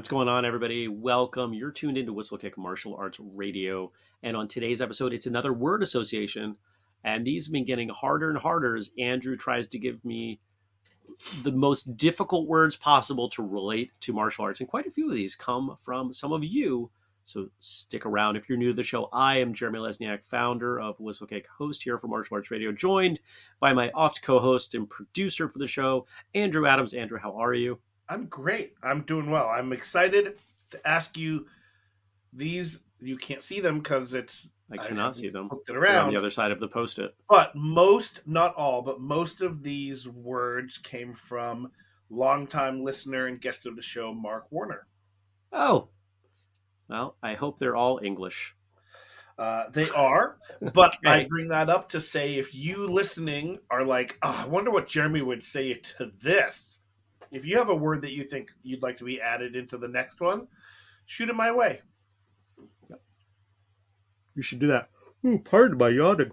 What's going on, everybody? Welcome. You're tuned into Whistlekick Martial Arts Radio. And on today's episode, it's another word association. And these have been getting harder and harder as Andrew tries to give me the most difficult words possible to relate to martial arts. And quite a few of these come from some of you. So stick around. If you're new to the show, I am Jeremy Lesniak, founder of Whistlekick, host here for Martial Arts Radio, joined by my oft co host and producer for the show, Andrew Adams. Andrew, how are you? I'm great. I'm doing well. I'm excited to ask you these. You can't see them because it's. I cannot I see them. It around on the other side of the post-it. But most, not all, but most of these words came from longtime listener and guest of the show, Mark Warner. Oh, well, I hope they're all English. Uh, they are, but okay. I bring that up to say if you listening are like, oh, I wonder what Jeremy would say to this if you have a word that you think you'd like to be added into the next one, shoot it my way. Yep. You should do that. Ooh, pardon my yawning.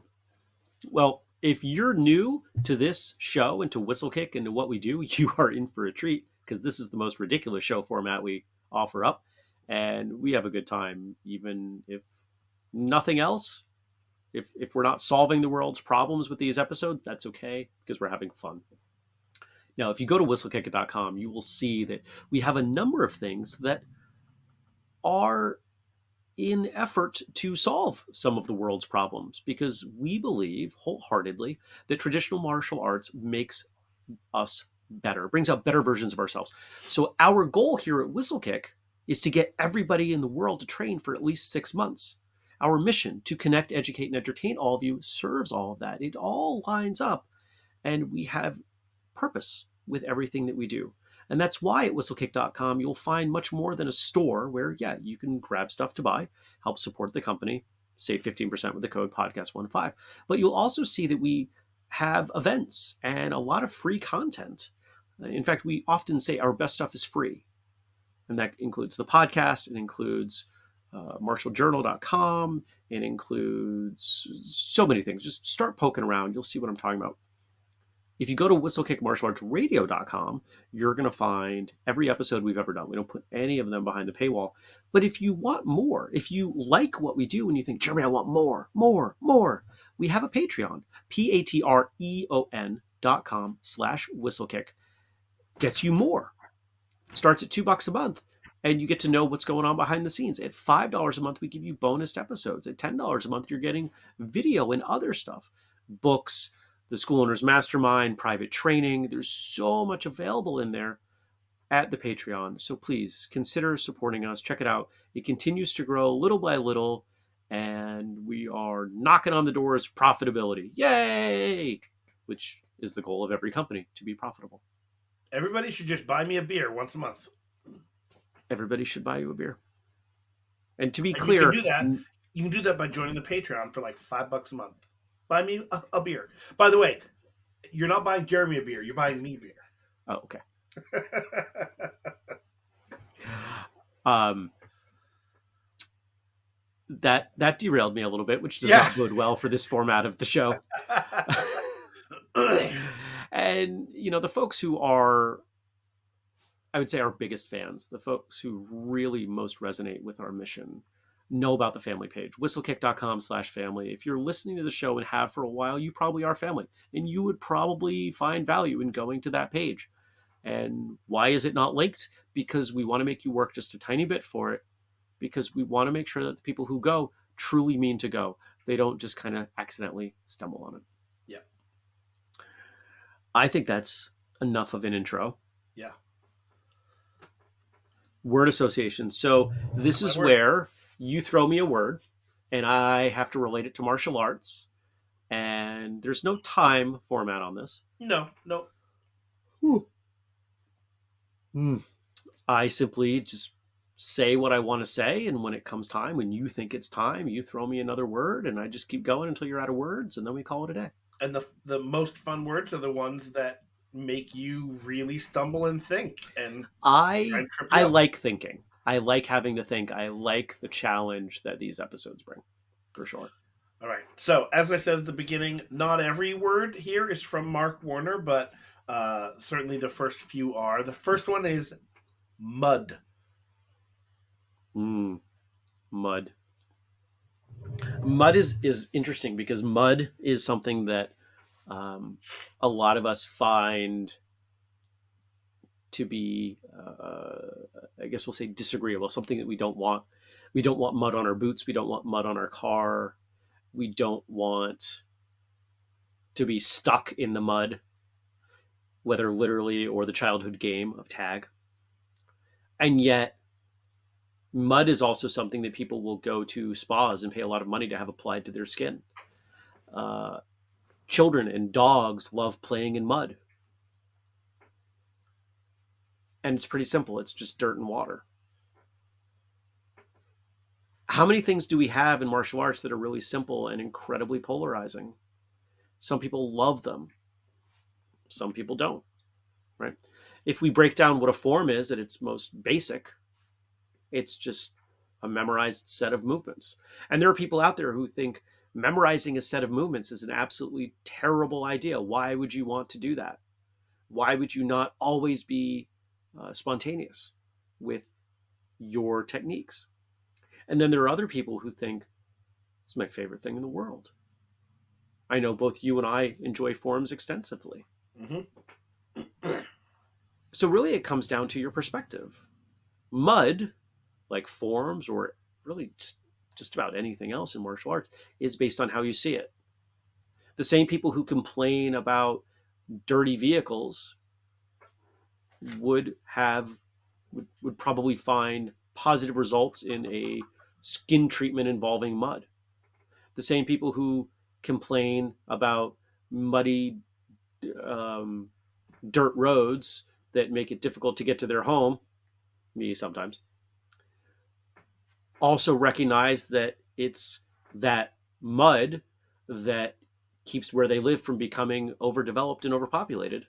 Well, if you're new to this show and to Whistlekick and to what we do, you are in for a treat because this is the most ridiculous show format we offer up. And we have a good time, even if nothing else. If, if we're not solving the world's problems with these episodes, that's okay because we're having fun. Now, if you go to whistlekick.com, you will see that we have a number of things that are in effort to solve some of the world's problems because we believe wholeheartedly that traditional martial arts makes us better, brings out better versions of ourselves. So our goal here at Whistlekick is to get everybody in the world to train for at least six months. Our mission to connect, educate, and entertain all of you serves all of that. It all lines up, and we have purpose with everything that we do. And that's why at whistlekick.com you'll find much more than a store where, yeah, you can grab stuff to buy, help support the company, save 15% with the code podcast15. But you'll also see that we have events and a lot of free content. In fact, we often say our best stuff is free. And that includes the podcast, it includes uh, martialjournal.com, it includes so many things. Just start poking around, you'll see what I'm talking about. If you go to whistlekickmartialartsradio.com, you're going to find every episode we've ever done. We don't put any of them behind the paywall. But if you want more, if you like what we do and you think, Jeremy, I want more, more, more, we have a Patreon, P-A-T-R-E-O-N dot com slash whistlekick. Gets you more. Starts at two bucks a month and you get to know what's going on behind the scenes. At $5 a month, we give you bonus episodes. At $10 a month, you're getting video and other stuff, books, the School Owners Mastermind, private training. There's so much available in there at the Patreon. So please consider supporting us. Check it out. It continues to grow little by little, and we are knocking on the doors of profitability. Yay! Which is the goal of every company to be profitable. Everybody should just buy me a beer once a month. Everybody should buy you a beer. And to be and clear, you can do that. You can do that by joining the Patreon for like five bucks a month. Buy me a, a, beer. By the way, you're not buying Jeremy a beer. You're buying me beer. Oh, okay. um, that that derailed me a little bit, which does yeah. not bode well for this format of the show. and you know, the folks who are, I would say, our biggest fans, the folks who really most resonate with our mission, know about the family page whistlekick.com slash family. If you're listening to the show and have for a while you probably are family and you would probably find value in going to that page. And why is it not linked? Because we want to make you work just a tiny bit for it because we want to make sure that the people who go truly mean to go. They don't just kind of accidentally stumble on it. Yeah. I think that's enough of an intro. Yeah. Word association. So this is where you throw me a word and I have to relate it to martial arts. And there's no time format on this. No, no. Hmm. I simply just say what I want to say. And when it comes time, when you think it's time, you throw me another word and I just keep going until you're out of words and then we call it a day. And the, the most fun words are the ones that make you really stumble and think. And I, I like thinking. I like having to think. I like the challenge that these episodes bring, for sure. All right. So, as I said at the beginning, not every word here is from Mark Warner, but uh, certainly the first few are. The first one is mud. Mm, mud. Mud is is interesting because mud is something that um, a lot of us find to be, uh, I guess we'll say, disagreeable. Something that we don't want. We don't want mud on our boots. We don't want mud on our car. We don't want to be stuck in the mud, whether literally or the childhood game of tag. And yet, mud is also something that people will go to spas and pay a lot of money to have applied to their skin. Uh, children and dogs love playing in mud. And it's pretty simple it's just dirt and water. How many things do we have in martial arts that are really simple and incredibly polarizing? Some people love them, some people don't, right? If we break down what a form is at its most basic, it's just a memorized set of movements. And there are people out there who think memorizing a set of movements is an absolutely terrible idea. Why would you want to do that? Why would you not always be uh, spontaneous with your techniques? And then there are other people who think it's my favorite thing in the world. I know both you and I enjoy forms extensively. Mm-hmm. so really, it comes down to your perspective. Mud like forms or really just, just about anything else in martial arts is based on how you see it. The same people who complain about dirty vehicles would have would, would probably find positive results in a skin treatment involving mud. The same people who complain about muddy um, dirt roads that make it difficult to get to their home, me sometimes, also recognize that it's that mud that keeps where they live from becoming overdeveloped and overpopulated.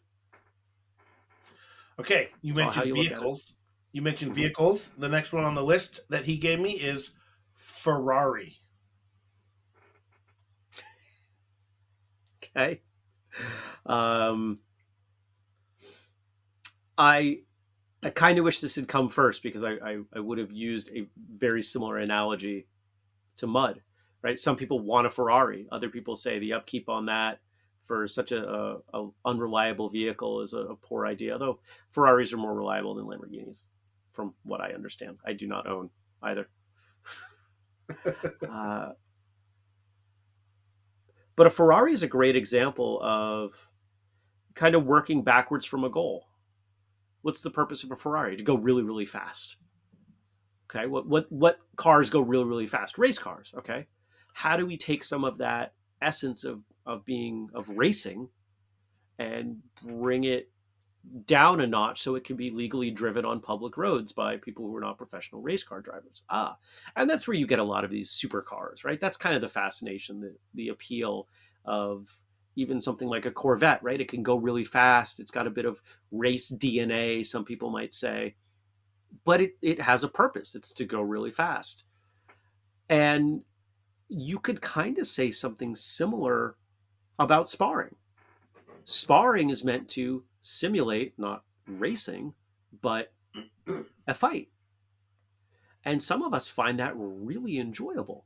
Okay, you mentioned you vehicles. You mentioned mm-hmm. vehicles. The next one on the list that he gave me is Ferrari. Okay. Um, I I kind of wish this had come first because I, I, I, would have used a very similar analogy to mud, right? Some people want a Ferrari. Other people say the upkeep on that for such a, a, a unreliable vehicle is a, a, poor idea. Though Ferraris are more reliable than Lamborghinis, from what I understand. I do not own either. uh, but a Ferrari is a great example of kind of working backwards from a goal what's the purpose of a Ferrari? To go really, really fast. Okay, what what what cars go really, really fast? Race cars. Okay, how do we take some of that essence of of being of racing and bring it down a notch so it can be legally driven on public roads by people who are not professional race car drivers. Ah, and that's where you get a lot of these supercars, right? That's kind of the fascination, the the appeal of even something like a Corvette, right? It can go really fast. It's got a bit of race DNA, some people might say, but it, it has a purpose. It's to go really fast. And you could kind of say something similar about sparring. Sparring is meant to simulate not racing, but a fight. And some of us find that really enjoyable.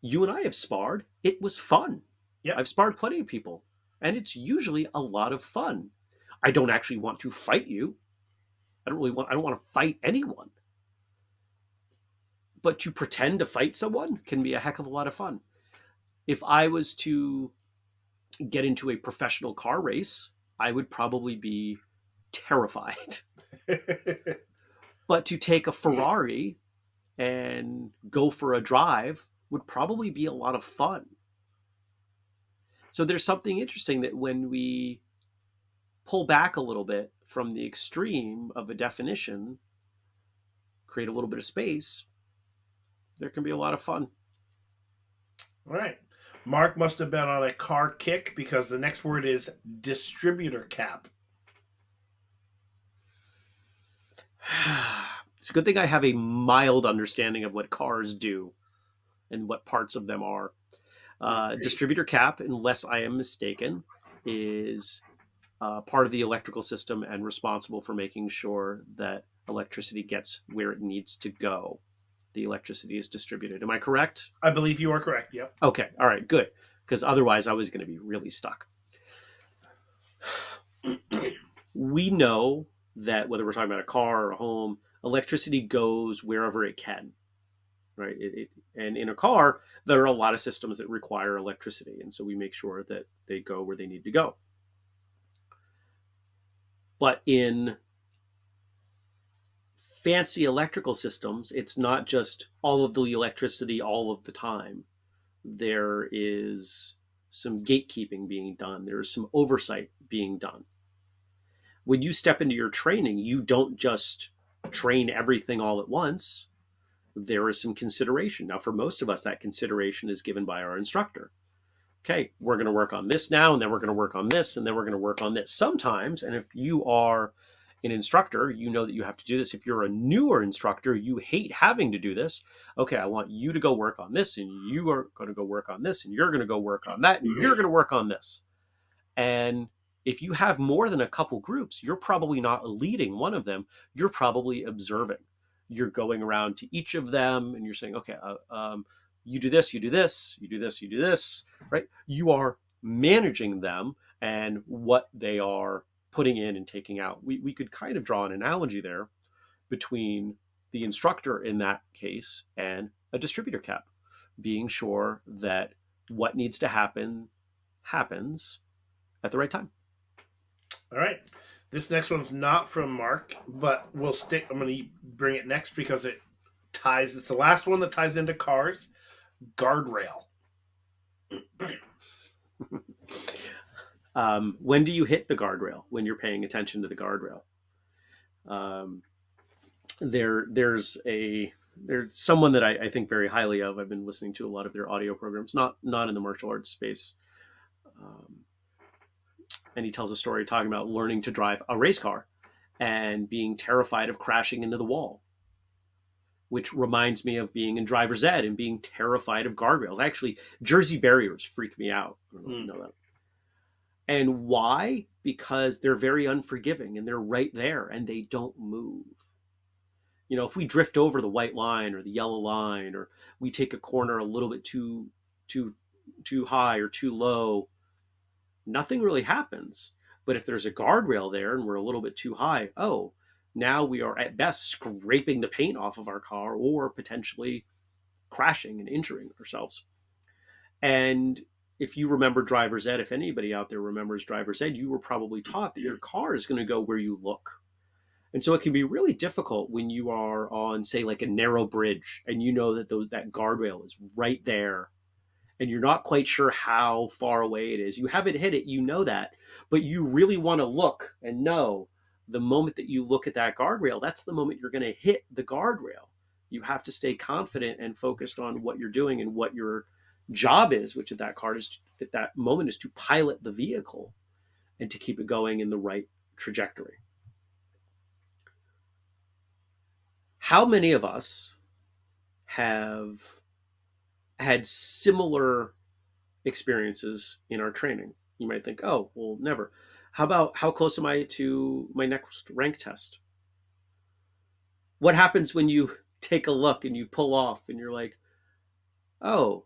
You and I have sparred. It was fun. Yeah. I've sparred plenty of people, and it's usually a lot of fun. I don't actually want to fight you. I don't really want I don't want to fight anyone. But to pretend to fight someone can be a heck of a lot of fun. If I was to get into a professional car race, I would probably be terrified. but to take a Ferrari and go for a drive would probably be a lot of fun. So there's something interesting that when we pull back a little bit from the extreme of a definition, create a little bit of space, there can be a lot of fun. All right. Mark must have been on a car kick because the next word is distributor cap. it's a good thing I have a mild understanding of what cars do and what parts of them are. Uh, distributor cap, unless I am mistaken, is uh, part of the electrical system and responsible for making sure that electricity gets where it needs to go. The electricity is distributed. Am I correct? I believe you are correct. Yep. Okay. All right. Good. Because otherwise, I was going to be really stuck. we know that whether we're talking about a car or a home, electricity goes wherever it can, right? It, it, and in a car, there are a lot of systems that require electricity, and so we make sure that they go where they need to go. But in fancy electrical systems, it's not just all of the electricity all of the time. There is some gatekeeping being done. There's some oversight being done. When you step into your training, you don't just train everything all at once. There is some consideration. Now, for most of us, that consideration is given by our instructor. Okay, we're going to work on this now, and then we're going to work on this, and then we're going to work on this. Sometimes, and if you are an instructor, you know that you have to do this. If you're a newer instructor, you hate having to do this. Okay, I want you to go work on this, and you are going to go work on this, and you're going to go work on that, and you're going to work on this. And if you have more than a couple groups, you're probably not leading one of them. You're probably observing. You're going around to each of them, and you're saying, okay, uh, um, you do this, you do this, you do this, you do this, right? You are managing them and what they are putting in and taking out. We, we could kind of draw an analogy there between the instructor in that case and a distributor cap, being sure that what needs to happen happens at the right time. All right. This next one's not from Mark, but we'll stick. I'm going to bring it next because it ties. It's the last one that ties into cars. Guardrail. Um, when do you hit the guardrail? When you're paying attention to the guardrail. Um, there, there's a there's someone that I, I, think very highly of. I've been listening to a lot of their audio programs, not not in the martial arts space. Um, and he tells a story talking about learning to drive a race car and being terrified of crashing into the wall which reminds me of being in driver's ed and being terrified of guardrails. Actually, Jersey barriers freak me out. I don't know, mm. you know that. And why? Because they're very unforgiving and they're right there and they don't move. You know, if we drift over the white line or the yellow line or we take a corner a little bit too too too high or too low, nothing really happens. But if there's a guardrail there and we're a little bit too high, oh, now we are at best scraping the paint off of our car or potentially crashing and injuring ourselves. And if you remember driver's ed, if anybody out there remembers driver's ed, you were probably taught that your car is going to go where you look. And so it can be really difficult when you are on, say, like a narrow bridge and you know that those, that guardrail is right there and you're not quite sure how far away it is. You haven't hit it, you know that, but you really want to look and know the moment that you look at that guardrail, that's the moment you're going to hit the guardrail. You have to stay confident and focused on what you're doing and what your job is, which at that card is at that moment is to pilot the vehicle and to keep it going in the right trajectory. How many of us have had similar experiences in our training? You might think, oh, well, never. How about how close am I to my next rank test? What happens when you take a look and you pull off and you're like, oh,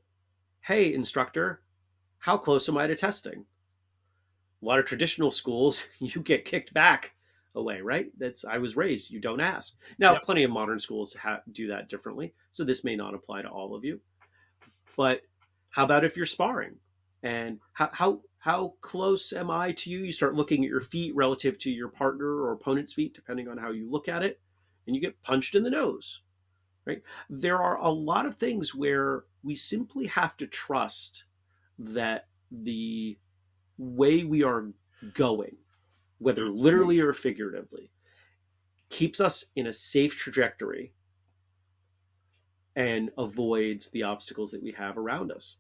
hey, instructor, how close am I to testing? A lot of traditional schools, you get kicked back away, right? That's I was raised. You don't ask. Now, yep. plenty of modern schools do that differently, so this may not apply to all of you. But how about if you're sparring, and how how how close am I to you? You start looking at your feet relative to your partner or opponent's feet, depending on how you look at it, and you get punched in the nose right? There are a lot of things where we simply have to trust that the way we are going, whether mm-hmm. literally or figuratively, keeps us in a safe trajectory and avoids the obstacles that we have around us.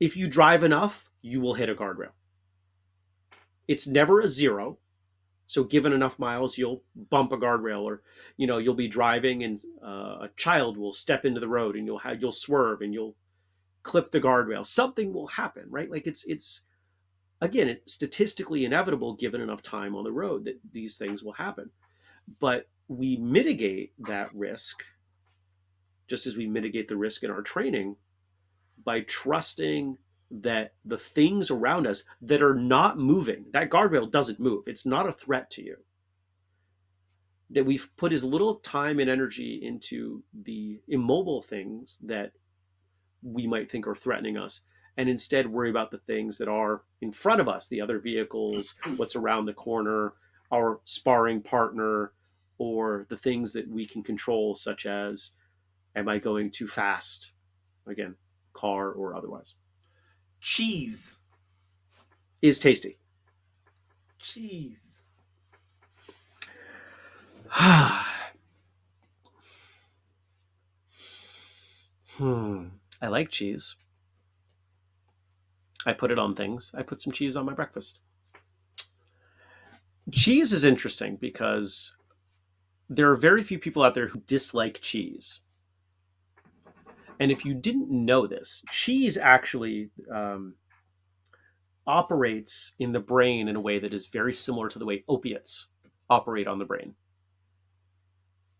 If you drive enough, you will hit a guardrail. It's never a zero. So given enough miles, you'll bump a guardrail, or you know you'll be driving and uh, a child will step into the road, and you'll have you'll swerve and you'll clip the guardrail. Something will happen, right? Like it's it's again it's statistically inevitable given enough time on the road that these things will happen. But we mitigate that risk just as we mitigate the risk in our training by trusting that the things around us that are not moving, that guardrail doesn't move, it's not a threat to you. That we've put as little time and energy into the immobile things that we might think are threatening us, and instead worry about the things that are in front of us the other vehicles, what's around the corner, our sparring partner, or the things that we can control, such as am I going too fast? Again, car or otherwise. Cheese. Is tasty. Cheese. hmm. I like cheese. I put it on things. I put some cheese on my breakfast. Cheese is interesting because there are very few people out there who dislike cheese. And if you didn't know this, cheese actually um, operates in the brain in a way that is very similar to the way opiates operate on the brain.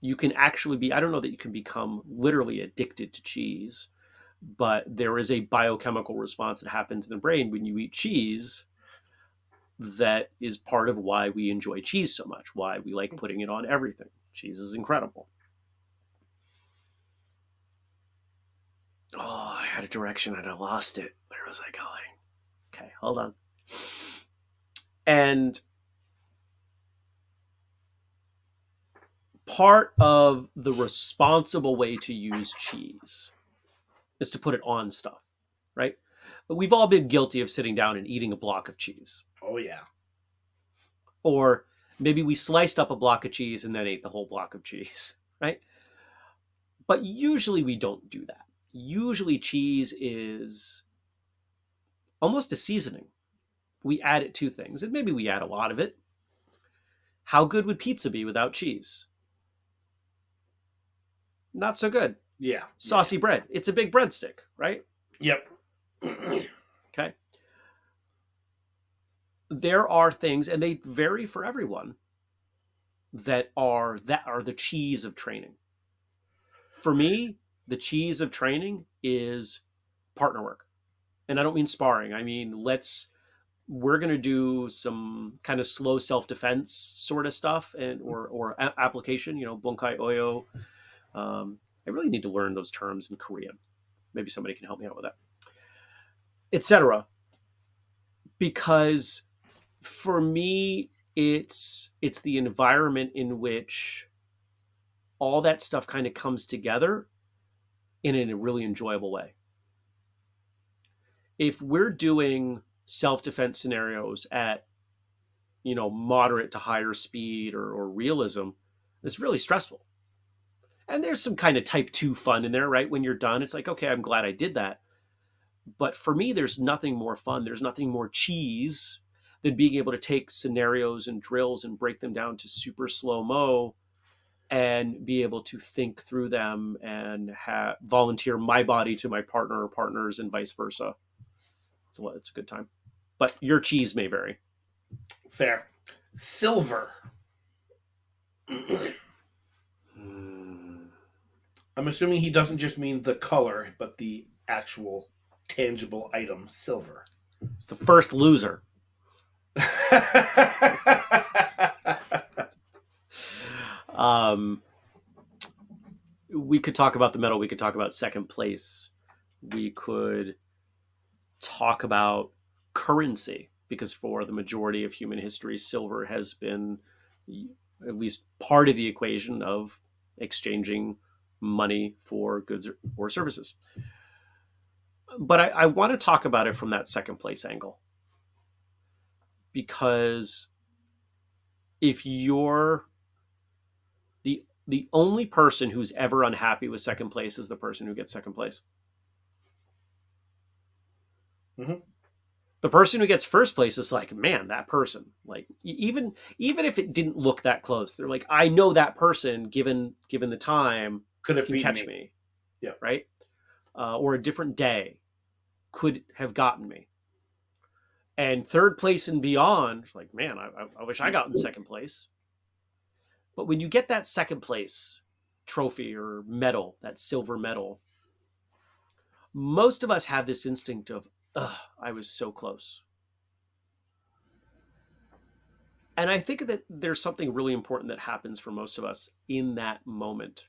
You can actually be, I don't know that you can become literally addicted to cheese, but there is a biochemical response that happens in the brain when you eat cheese that is part of why we enjoy cheese so much, why we like putting it on everything. Cheese is incredible. Oh, I had a direction and I lost it. Where was I going? Okay, hold on. And part of the responsible way to use cheese is to put it on stuff, right? But we've all been guilty of sitting down and eating a block of cheese. Oh, yeah. Or maybe we sliced up a block of cheese and then ate the whole block of cheese, right? But usually we don't do that usually cheese is almost a seasoning. We add it to things, and maybe we add a lot of it. How good would pizza be without cheese? Not so good. Yeah. Saucy bread. It's a big breadstick, right? Yep. okay. There are things, and they vary for everyone, that are that are the cheese of training. For me, the cheese of training is partner work. And I don't mean sparring. I mean, let's we're going to do some kind of slow self-defense sort of stuff and or or application, you know, bunkai oyo. Um, I really need to learn those terms in Korean. Maybe somebody can help me out with that. Etc. Because for me it's it's the environment in which all that stuff kind of comes together in a really enjoyable way. If we're doing self-defense scenarios at you know moderate to higher speed or, or realism, it's really stressful. And there's some kind of type two fun in there, right? When you're done, it's like, okay, I'm glad I did that. But for me, there's nothing more fun. There's nothing more cheese than being able to take scenarios and drills and break them down to super slow mo and be able to think through them and have volunteer my body to my partner or partners and vice versa. So it's a good time. But your cheese may vary. Fair. Silver. Hmm. I'm assuming he doesn't just mean the color, but the actual tangible item, silver. It's the first loser. Um, we could talk about the medal. We could talk about second place. We could talk about currency because for the majority of human history, silver has been at least part of the equation of exchanging money for goods or services. But I, I want to talk about it from that second place angle because if you're the only person who's ever unhappy with second place is the person who gets second place. Mm-hmm. The person who gets first place is like, man, that person. Like even even if it didn't look that close, they're like, I know that person given given the time could have catch me. me. Yeah. Right. Uh, or a different day could have gotten me. And third place and beyond, like, man, I, I wish I got in second place But when you get that second place trophy or medal, that silver medal, most of us have this instinct of, ugh, I was so close. And I think that there's something really important that happens for most of us in that moment.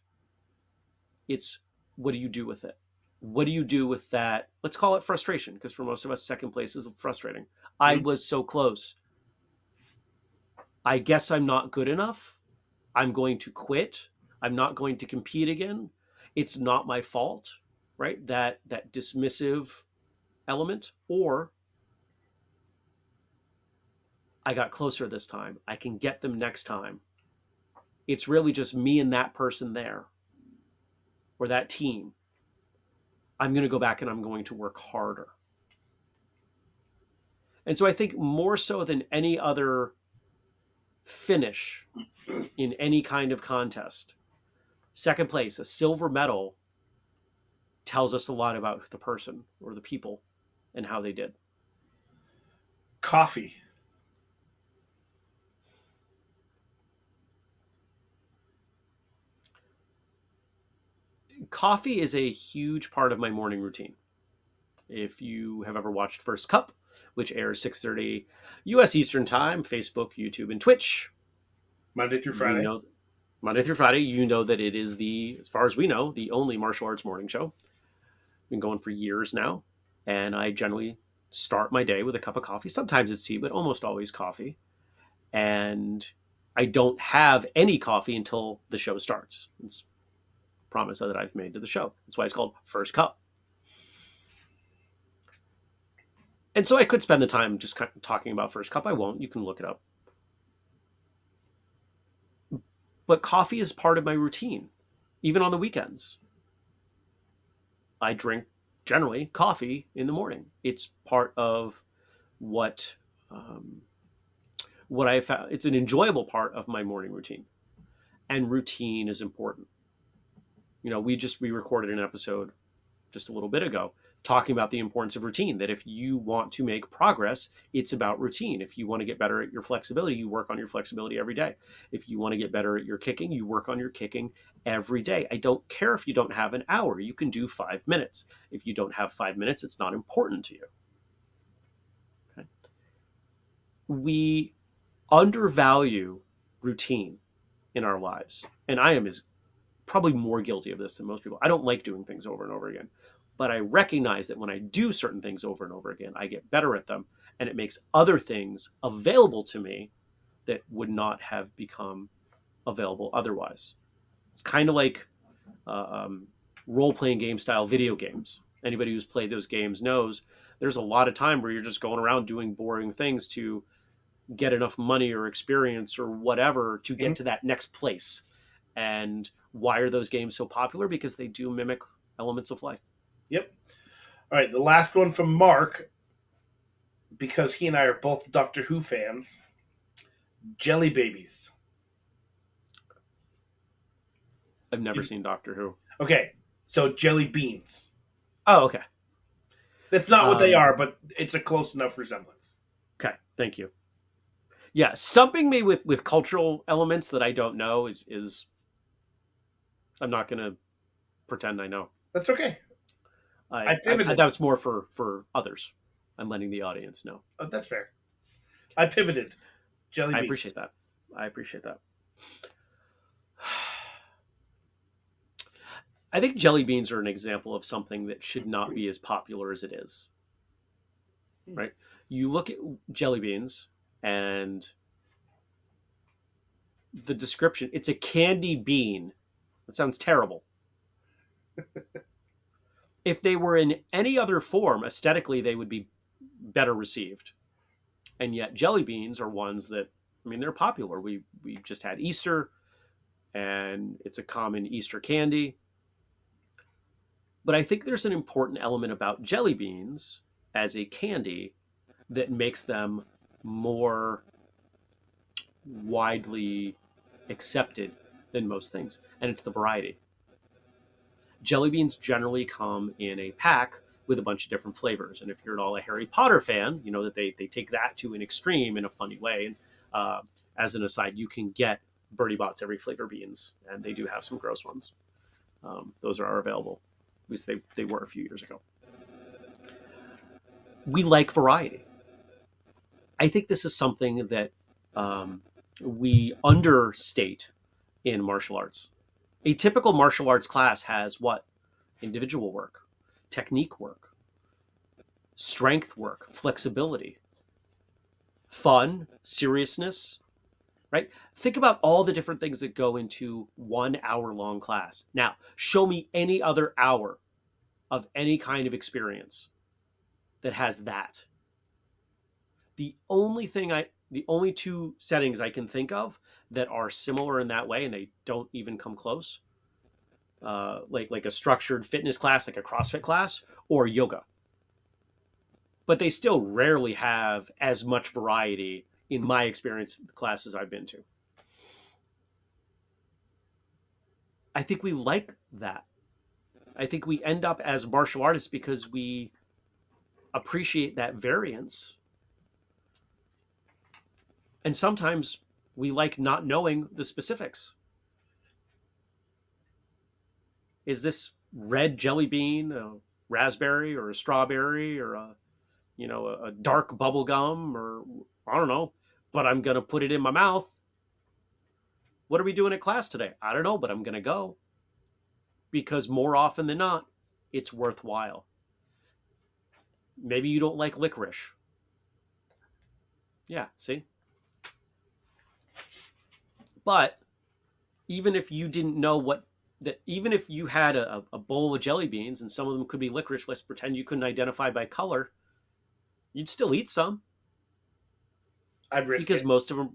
It's what do you do with it? What do you do with that? Let's call it frustration, because for most of us, second place is frustrating. I mm-hmm. was so close. I guess I'm not good enough. I'm going to quit. I'm not going to compete again. It's not my fault, right? That that dismissive element or I got closer this time. I can get them next time. It's really just me and that person there or that team. I'm going to go back and I'm going to work harder. And so I think more so than any other finish in any kind of contest, second place, a silver medal, tells us a lot about the person or the people and how they did. Coffee. coffee is a huge part of my morning routine. If you have ever watched First Cup, which airs 6:30 U.S. Eastern Time, Facebook, YouTube, and Twitch, Monday through Friday. You know, Monday through Friday, you know that it is the, as far as we know, the only martial arts morning show. Been going for years now, and I generally start my day with a cup of coffee. Sometimes it's tea, but almost always coffee. And I don't have any coffee until the show starts. It's a promise that I've made to the show. That's why it's called First Cup. And so I could spend the time just kind of talking about First Cup. I won't. You can look it up. But coffee is part of my routine, even on the weekends. I drink generally coffee in the morning. It's part of what um, what I found. It's an enjoyable part of my morning routine, and routine is important you know, we just we recorded an episode just a little bit ago talking about the importance of routine that if you want to make progress it's about routine. If you want to get better at your flexibility you work on your flexibility every day. If you want to get better at your kicking you work on your kicking every day. I don't care if you don't have an hour. You can do five minutes. If you don't have five minutes it's not important to you. Okay? We undervalue routine in our lives and i am as probably more guilty of this than most people. I don't like doing things over and over again, but I recognize that when I do certain things over and over again, I get better at them and it makes other things available to me that would not have become available otherwise. It's kind of like uh, um, role playing game style video games. Anybody who's played those games knows there's a lot of time where you're just going around doing boring things to get enough money or experience or whatever to get mm-hmm. to that next place. And why are those games so popular? Because they do mimic elements of life. Yep. All right, the last one from Mark, because he and I are both Doctor Who fans. Jelly babies. I've never you, seen Doctor Who. Okay, so jelly beans. Oh, okay. That's not what um, they are, but it's a close enough resemblance. Okay, thank you. Yeah, stumping me with with cultural elements that I don't know is is I'm not going to pretend I know. That's okay. I, I pivoted. I, I, that was more for for others. I'm letting the audience know. Oh, that's fair. I pivoted. Jelly. I appreciate that. I appreciate that. I think jelly beans are an example of something that should not be as popular as it is. Hmm. Right? You look at jelly beans and the description, it's a candy bean that sounds terrible. if they were in any other form, aesthetically, they would be better received. And yet, jelly beans are ones that, I mean, they're popular. We we just had Easter, and it's a common Easter candy. But I think there's an important element about jelly beans as a candy that makes them more widely accepted than most things, and it's the variety. Jelly beans generally come in a pack with a bunch of different flavors. And if you're at all a Harry Potter fan, you know that they, they take that to an extreme in a funny way. And uh, as an aside, you can get Bertie Bott's every flavor beans, and they do have some gross ones. Um, those are available. At least they, they were a few years ago. We like variety. I think this is something that um, we understate in martial arts. A typical martial arts class has what? Individual work, technique work, strength work, flexibility, fun, seriousness, right? Think about all the different things that go into one hour long class. Now, show me any other hour of any kind of experience that has that. The only thing I, the only two settings I can think of that are similar in that way, and they don't even come close, uh, like like a structured fitness class, like a CrossFit class, or yoga. But they still rarely have as much variety in my experience, the classes I've been to. I think we like that. I think we end up as martial artists because we appreciate that variance. And sometimes we like not knowing the specifics. Is this red jelly bean a raspberry or a strawberry or a you know a, dark bubble gum or I don't know, but I'm going to put it in my mouth. What are we doing at class today? I don't know, but I'm going to go because more often than not, it's worthwhile. Maybe you don't like licorice. Yeah, see? But even if you didn't know what that even if you had a, a bowl of jelly beans and some of them could be licorice, let's pretend you couldn't identify by color, you'd still eat some. I'd risk because it. most of them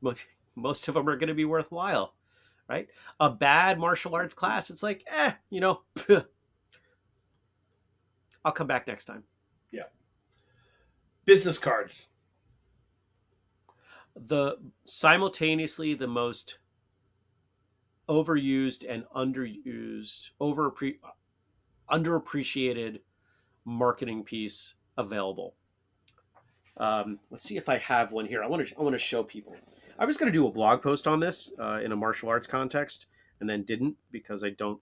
most, most of them are going to be worthwhile right a bad martial arts class it's like eh you know i'll come back next time Yeah. business cards. The simultaneously the most overused and underused over underappreciated marketing piece available um, let's see if I have one here. I want to I want to show people. I was going to do a blog post on this uh, in a martial arts context, and then didn't because I don't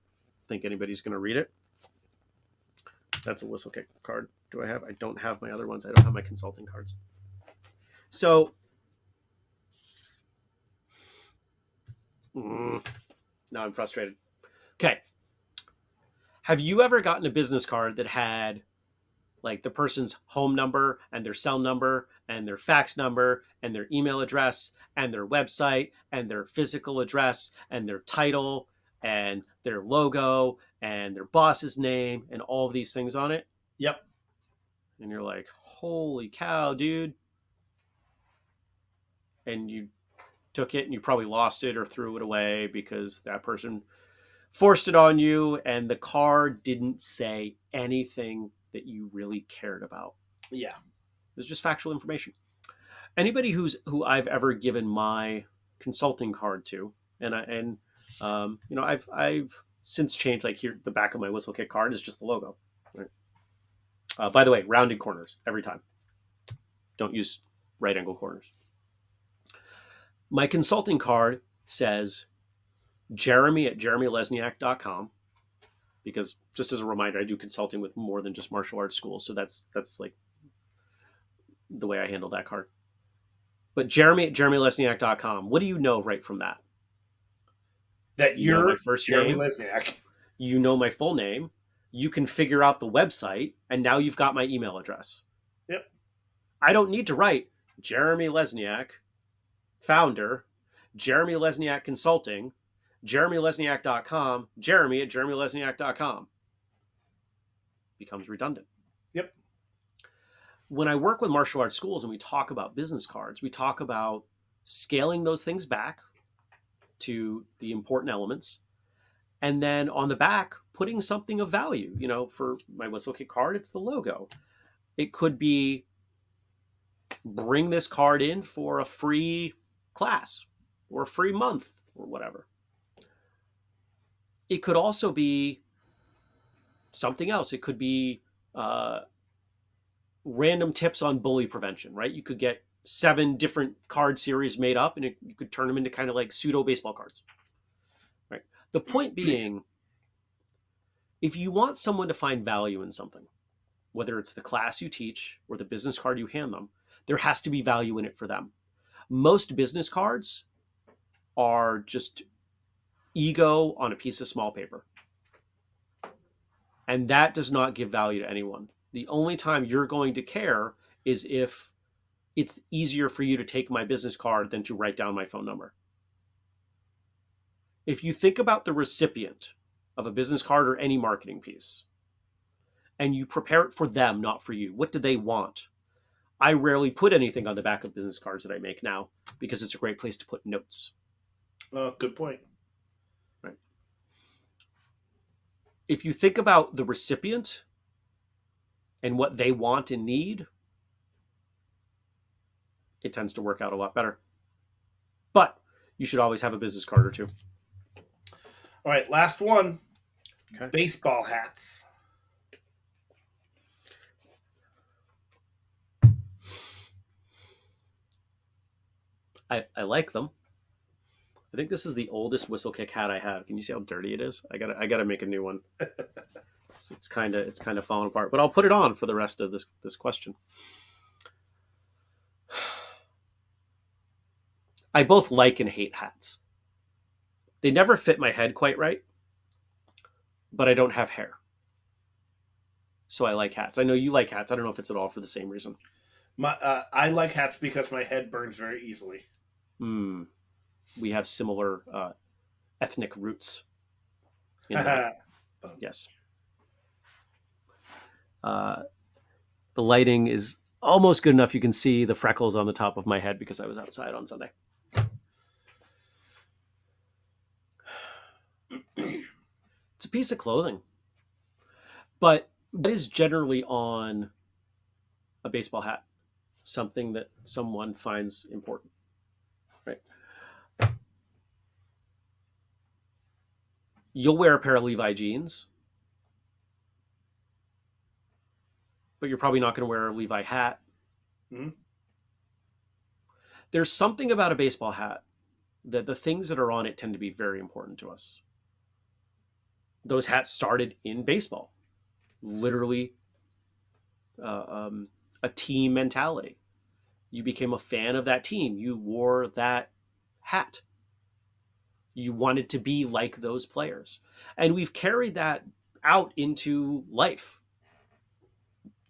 think anybody's going to read it. That's a Whistlekick card. Do I have? I don't have my other ones. I don't have my consulting cards. So, mm, now I'm frustrated. Okay. Have you ever gotten a business card that had like the person's home number and their cell number and their fax number and their email address and their website and their physical address and their title and their logo and their boss's name and all of these things on it. Yep. And you're like, holy cow, dude. And you took it and you probably lost it or threw it away because that person forced it on you and the card didn't say anything that you really cared about. Yeah. It was just factual information. Anybody who's who I've ever given my consulting card to, and I and um, you know I've I've since changed like here the back of my Whistlekick card is just the logo. Right. Uh, by the way, rounded corners every time. Don't use right angle corners. My consulting card says Jeremy at jeremylesniak.com because just as a reminder, I do consulting with more than just martial arts schools. So that's that's like the way I handle that card. But Jeremy at jeremylesniak.com, what do you know right from that? That You you're my first Jeremy name. Lesniak. You know my full name. You can figure out the website, and now you've got my email address. Yep. I don't need to write Jeremy Lesniak, founder, Jeremy Lesniak Consulting, jeremylesniak.com, jeremy at jeremylesniak.com. Becomes redundant. Yep. When I work with martial arts schools and we talk about business cards, we talk about scaling those things back to the important elements. And then on the back, putting something of value. You know, for my Whistlekick card, it's the logo. It could be bring this card in for a free class or a free month or whatever. It could also be something else. It could be uh, random tips on bully prevention, right? You could get seven different card series made up, and it, you could turn them into kind of like pseudo baseball cards. Right. The point being, if you want someone to find value in something, whether it's the class you teach or the business card you hand them, there has to be value in it for them. Most business cards are just ego on a piece of small paper. And that does not give value to anyone. The only time you're going to care is if it's easier for you to take my business card than to write down my phone number. If you think about the recipient of a business card or any marketing piece, and you prepare it for them, not for you, what do they want? I rarely put anything on the back of business cards that I make now because it's a great place to put notes. Uh, good point. Right. If you think about the recipient and what they want and need, it tends to work out a lot better. But you should always have a business card or two. All right, last one. Okay. Baseball hats. I, I like them. I think this is the oldest Whistlekick hat I have. Can you see how dirty it is? I gotta I gotta make a new one. it's kind of it's kind of falling apart, but I'll put it on for the rest of this this question. I both like and hate hats. They never fit my head quite right, but I don't have hair. So I like hats. I know you like hats. I don't know if it's at all for the same reason. My, uh, I like hats because my head burns very easily. Hmm. We have similar uh, ethnic roots. yes. Uh, the lighting is almost good enough. You can see the freckles on the top of my head because I was outside on Sunday. it's a piece of clothing, but it is generally on a baseball hat, something that someone finds important, You'll wear a pair of Levi jeans, but you're probably not going to wear a Levi hat. Mhm. There's something about a baseball hat that the things that are on it tend to be very important to us. Those hats started in baseball, literally uh, um, a team mentality. You became a fan of that team. You wore that hat. You wanted to be like those players. And we've carried that out into life.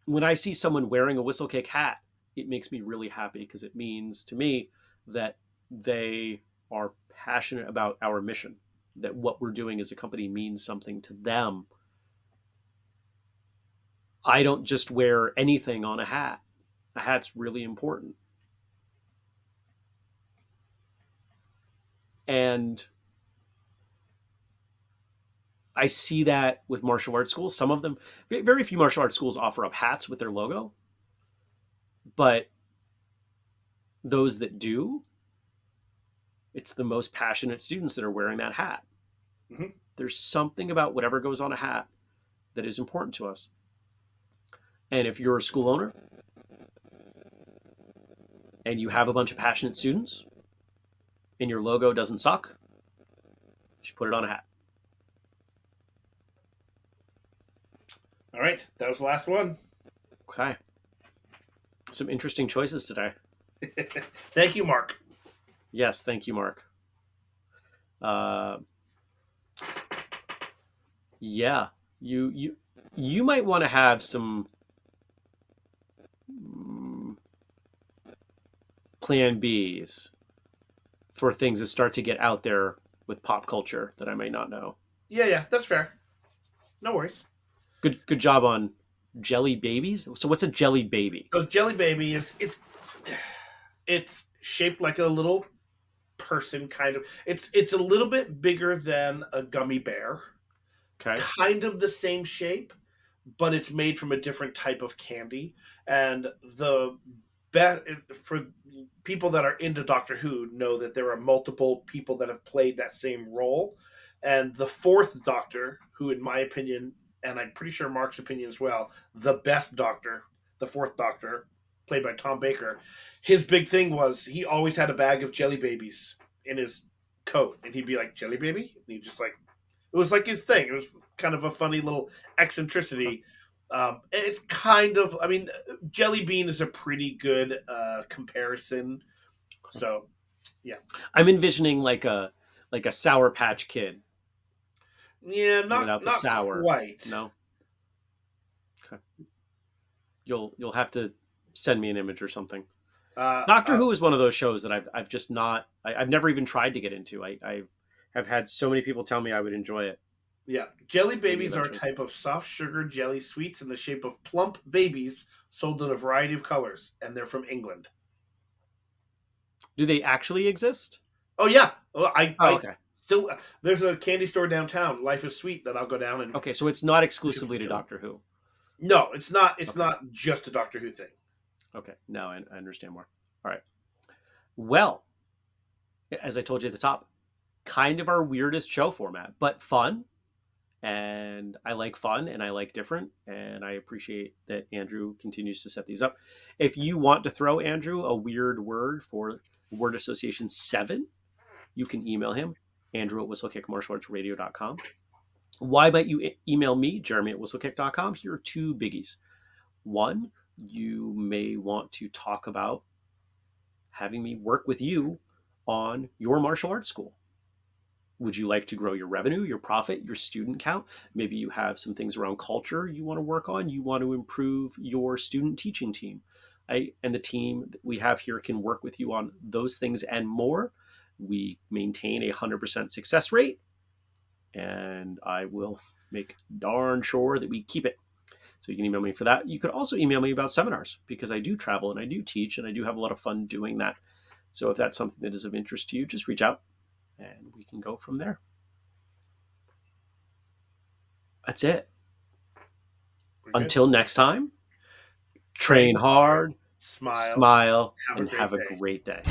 When I see someone wearing a Whistlekick hat, it makes me really happy because it means to me that they are passionate about our mission, that what we're doing as a company means something to them. I don't just wear anything on a hat. A hat's really important. And I see that with martial arts schools. Some of them, very few martial arts schools offer up hats with their logo. But those that do, it's the most passionate students that are wearing that hat. Mhm. There's something about whatever goes on a hat that is important to us. And if you're a school owner and you have a bunch of passionate students and your logo doesn't suck, you should put it on a hat. All right, that was the last one. Okay. Some interesting choices today. Thank you, Mark. Yes, thank you, Mark. Uh, yeah, you you you might want to have some mm, plan Bs for things that start to get out there with pop culture that I may not know. Yeah, yeah, that's fair. No worries. Good good job on jelly babies. So what's a jelly baby? So Jelly Baby is it's it's shaped like a little person kind of. It's it's a little bit bigger than a gummy bear. Okay. Kind of the same shape, but it's made from a different type of candy. And the best for people that are into Doctor Who know that there are multiple people that have played that same role. And the fourth Doctor, who in my opinion, and I'm pretty sure Mark's opinion as well, the best Doctor, the fourth Doctor, played by Tom Baker, his big thing was he always had a bag of jelly babies in his coat, and he'd be like, "Jelly baby," and he just like it was like his thing. It was kind of a funny little eccentricity. Um, it's kind of, I mean, Jelly Bean is a pretty good uh, comparison. So, yeah, I'm envisioning like a like a Sour Patch Kid. Yeah, not Without the not sour. quite. No. Okay. You'll you'll have to send me an image or something. Uh, Doctor uh, Who is one of those shows that I've I've just not I, I've never even tried to get into. I I've have had so many people tell me I would enjoy it. Yeah, jelly babies are a type of soft sugar jelly sweets in the shape of plump babies, sold in a variety of colors, and they're from England. Do they actually exist? Oh yeah, well, I, Oh, I okay. still there's a candy store downtown, Life is Sweet, that I'll go down and. Okay, so it's not exclusively to Doctor Who. No, it's not. It's Okay. not just a Doctor Who thing. Okay, now I, I understand more. All right. Well, as I told you at the top, kind of our weirdest show format, but fun. And I like fun and I like different. And I appreciate that Andrew continues to set these up. If you want to throw Andrew a weird word for Word Association 7, you can email him, Andrew at whistlekickmartialartsradio.com. Why might you email me, Jeremy at whistlekick.com? Here are two biggies. One, you may want to talk about having me work with you on your martial arts school. Would you like to grow your revenue, your profit, your student count? Maybe you have some things around culture you want to work on. You want to improve your student teaching team. I, and the team that we have here can work with you on those things and more. We maintain a 100% success rate, and I will make darn sure that we keep it. So you can email me for that. You could also email me about seminars because I do travel and I do teach and I do have a lot of fun doing that. So if that's something that is of interest to you, just reach out and we can go from there. That's it. We're good. Until next time, train hard, smile. smile, Have and great have a great day.